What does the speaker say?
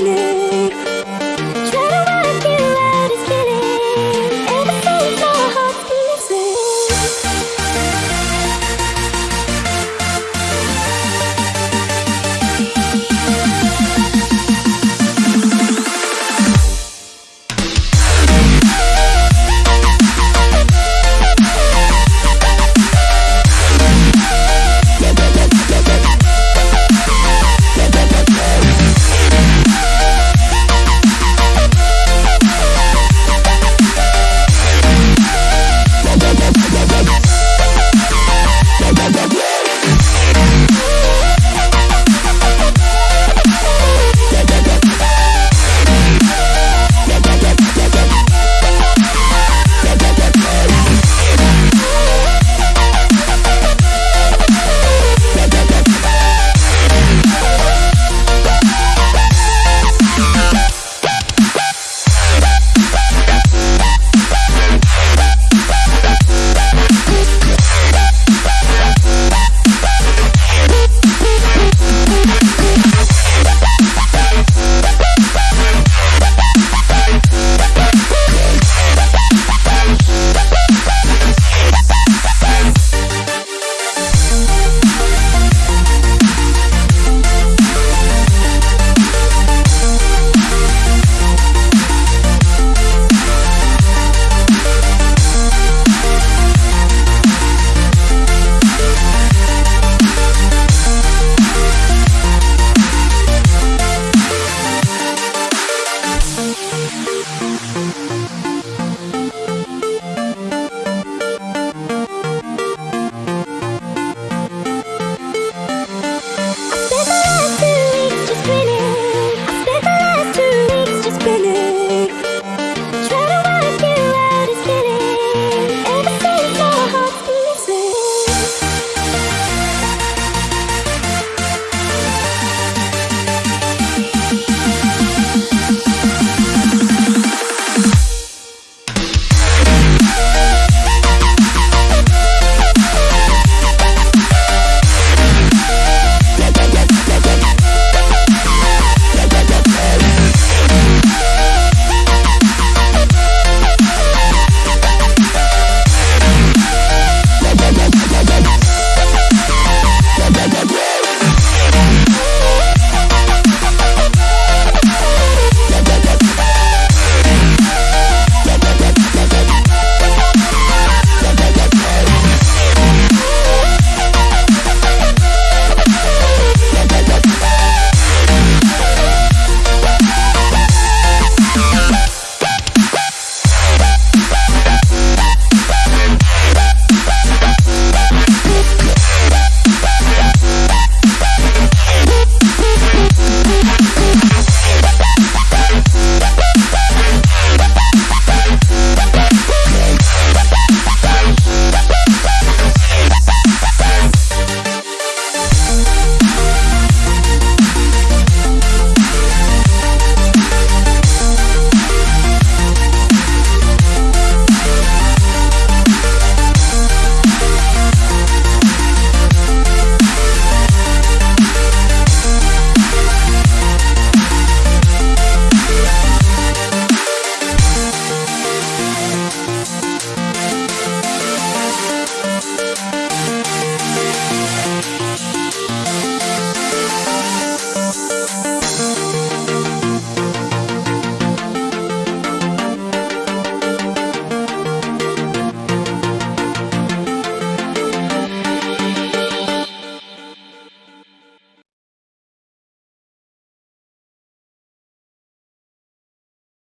seni